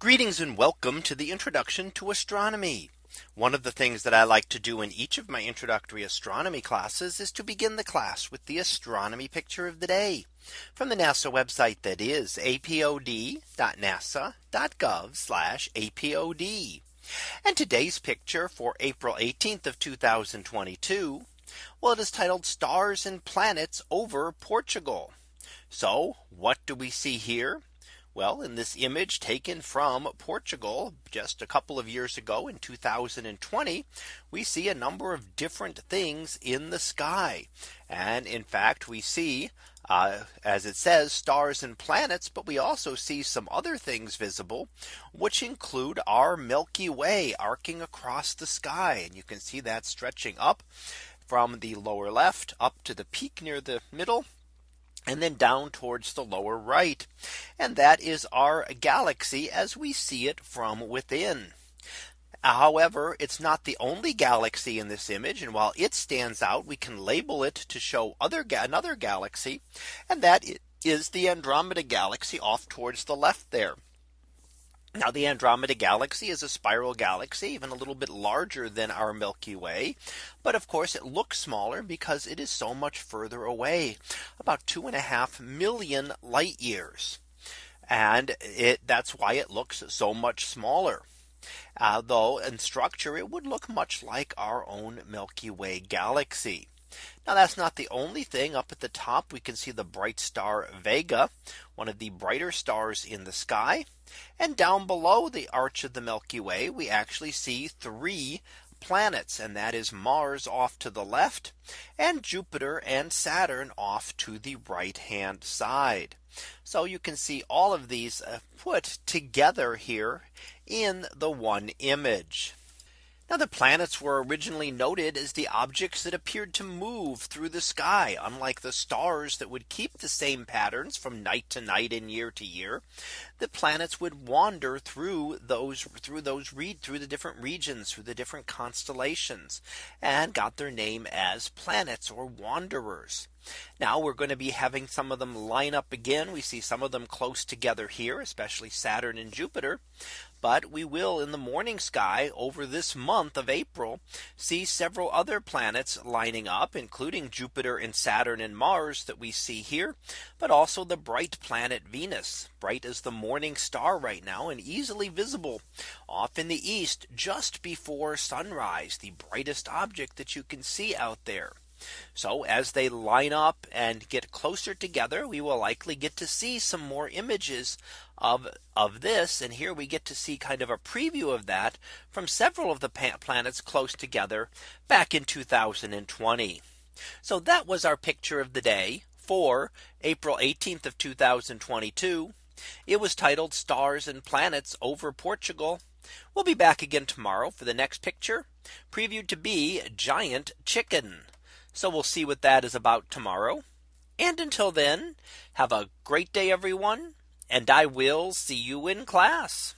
Greetings and welcome to the introduction to astronomy. One of the things that I like to do in each of my introductory astronomy classes is to begin the class with the astronomy picture of the day from the NASA website that is apod.nasa.gov apod. And today's picture for April 18th of 2022. Well, it is titled stars and planets over Portugal. So what do we see here? Well, in this image taken from Portugal just a couple of years ago in 2020, we see a number of different things in the sky. And in fact, we see uh, as it says stars and planets, but we also see some other things visible, which include our Milky Way arcing across the sky. And you can see that stretching up from the lower left up to the peak near the middle and then down towards the lower right. And that is our galaxy as we see it from within. However, it's not the only galaxy in this image. And while it stands out, we can label it to show other another galaxy. And that is the Andromeda galaxy off towards the left there. Now the Andromeda galaxy is a spiral galaxy even a little bit larger than our Milky Way. But of course it looks smaller because it is so much further away about two and a half million light years. And it that's why it looks so much smaller. Uh, though in structure it would look much like our own Milky Way galaxy. Now that's not the only thing up at the top. We can see the bright star Vega, one of the brighter stars in the sky. And down below the arch of the Milky Way, we actually see three planets and that is Mars off to the left and Jupiter and Saturn off to the right hand side. So you can see all of these uh, put together here in the one image. Now the planets were originally noted as the objects that appeared to move through the sky unlike the stars that would keep the same patterns from night to night and year to year the planets would wander through those through those read through the different regions through the different constellations and got their name as planets or wanderers. Now we're going to be having some of them line up again. We see some of them close together here, especially Saturn and Jupiter. But we will in the morning sky over this month of April see several other planets lining up, including Jupiter and Saturn and Mars that we see here, but also the bright planet Venus, bright as the morning star right now and easily visible off in the east just before sunrise, the brightest object that you can see out there. So as they line up and get closer together, we will likely get to see some more images of of this. And here we get to see kind of a preview of that from several of the planets close together back in 2020. So that was our picture of the day for April 18th of 2022. It was titled stars and planets over Portugal. We'll be back again tomorrow for the next picture previewed to be giant chicken. So we'll see what that is about tomorrow. And until then, have a great day, everyone. And I will see you in class.